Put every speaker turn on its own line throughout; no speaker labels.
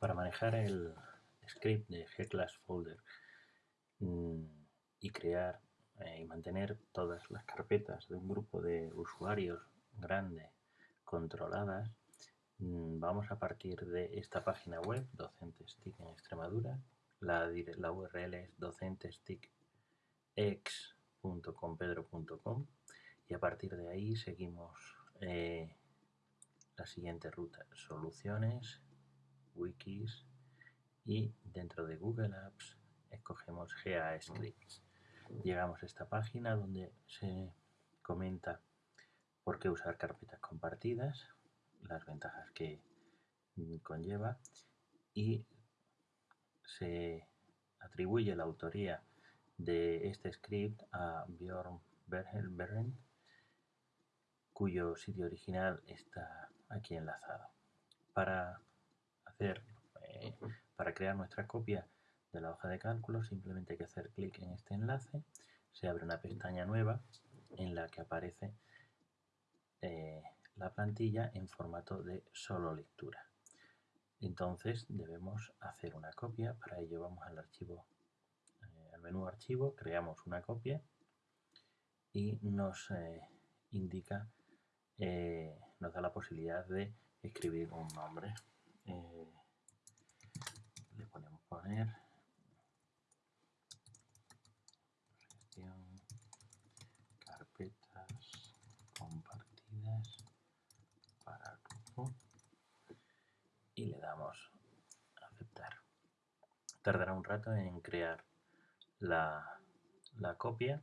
Para manejar el script de gclass folder mm, y crear eh, y mantener todas las carpetas de un grupo de usuarios grande controladas, mm, vamos a partir de esta página web, Docentes TIC en Extremadura. La, la URL es docentesticx.compedro.com y a partir de ahí seguimos eh, la siguiente ruta, soluciones, wikis y dentro de Google Apps escogemos GA-Scripts. Llegamos a esta página donde se comenta por qué usar carpetas compartidas, las ventajas que conlleva y se atribuye la autoría de este script a Bjorn Bergen, cuyo sitio original está aquí enlazado. Para eh, para crear nuestra copia de la hoja de cálculo simplemente hay que hacer clic en este enlace, se abre una pestaña nueva en la que aparece eh, la plantilla en formato de solo lectura. Entonces debemos hacer una copia, para ello vamos al archivo, eh, al menú archivo, creamos una copia y nos indica nos da la posibilidad de escribir un nombre. Eh, le ponemos poner. Carpetas compartidas para grupo. Y le damos aceptar. Tardará un rato en crear la, la copia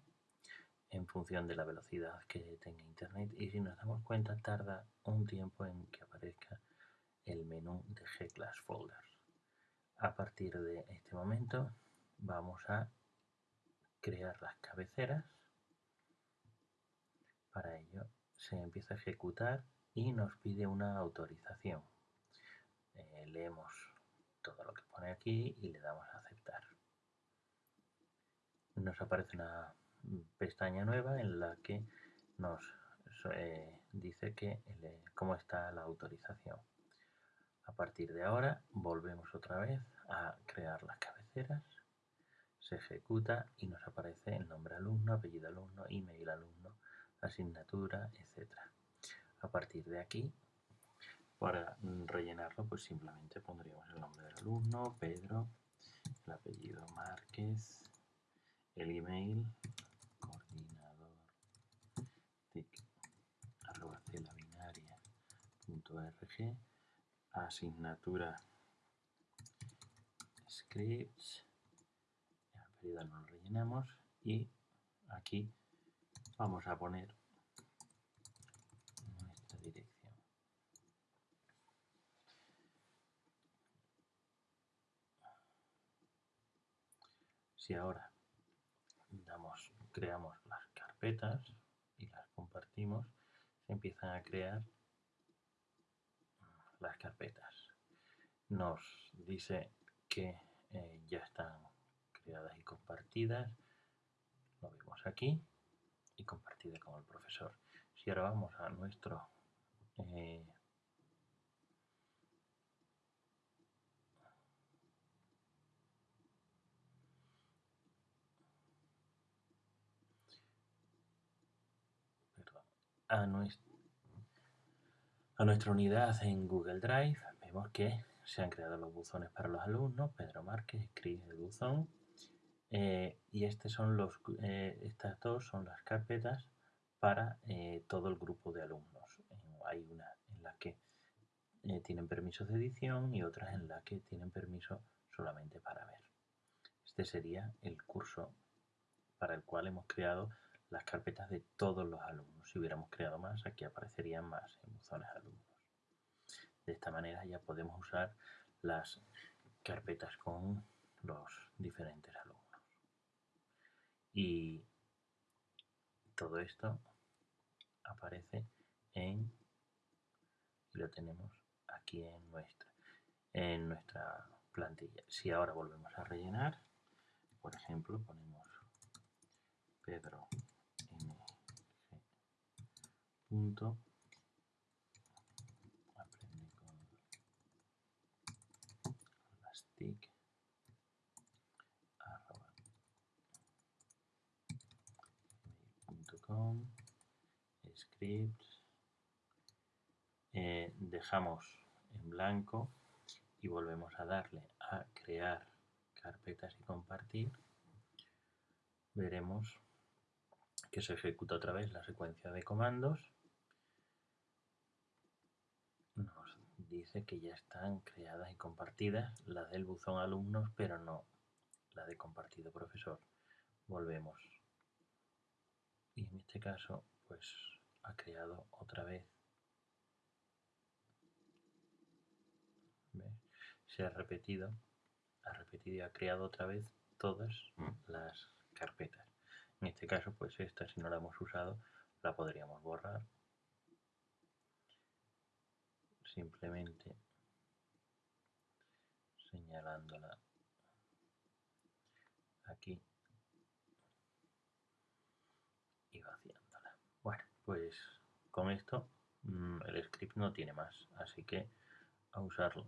en función de la velocidad que tenga internet. Y si nos damos cuenta tarda un tiempo en que aparezca menú de G-Class Folders. A partir de este momento vamos a crear las cabeceras. Para ello se empieza a ejecutar y nos pide una autorización. Eh, leemos todo lo que pone aquí y le damos a aceptar. Nos aparece una pestaña nueva en la que nos eh, dice que cómo está la autorización. A partir de ahora volvemos otra vez a crear las cabeceras, se ejecuta y nos aparece el nombre alumno, apellido alumno, email alumno, asignatura, etc. A partir de aquí, para rellenarlo, pues simplemente pondríamos el nombre del alumno, Pedro, el apellido Márquez, el email, binaria.rg asignatura. Scripts. El periodo no lo rellenamos. Y aquí vamos a poner nuestra dirección. Si ahora damos creamos las carpetas y las compartimos se empiezan a crear las carpetas. Nos dice que eh, ya están creadas y compartidas. Lo vemos aquí y compartida con el profesor. Si ahora vamos a nuestro eh, a, nuestra unidad en Google Drive, vemos que se han creado los buzones para los alumnos, Pedro Márquez escribe el buzón, eh, y este son los, eh, estas dos son las carpetas para eh, todo el grupo de alumnos. hay una en la que tienen permisos de edición y otras en la que tienen permiso solamente para ver. Este sería el curso para el cual hemos creado las carpetas de todos los alumnos. Si hubiéramos creado más, aquí aparecerían más en buzones alumnos. De esta manera ya podemos usar las carpetas con los diferentes alumnos. Y todo esto aparece en y lo tenemos aquí en nuestra en nuestra plantilla. Si ahora volvemos a rellenar, por ejemplo, ponemos Pedro punto. Aprende con tic. Scripts. Eh, dejamos en blanco y volvemos a darle a crear carpetas y compartir. Veremos que se ejecuta otra vez la secuencia de comandos nos dice que ya están creadas y compartidas las del buzón alumnos pero no la de compartido profesor. Volvemos. Y en este caso pues ha creado otra vez. Se ha repetido ha repetido y ha creado otra vez todas mm. las carpetas. En este caso pues esta si no la hemos usado la podríamos borrar simplemente señalándola aquí y vaciándola. Bueno, pues con esto mm, el script no tiene más, así que a usarlo.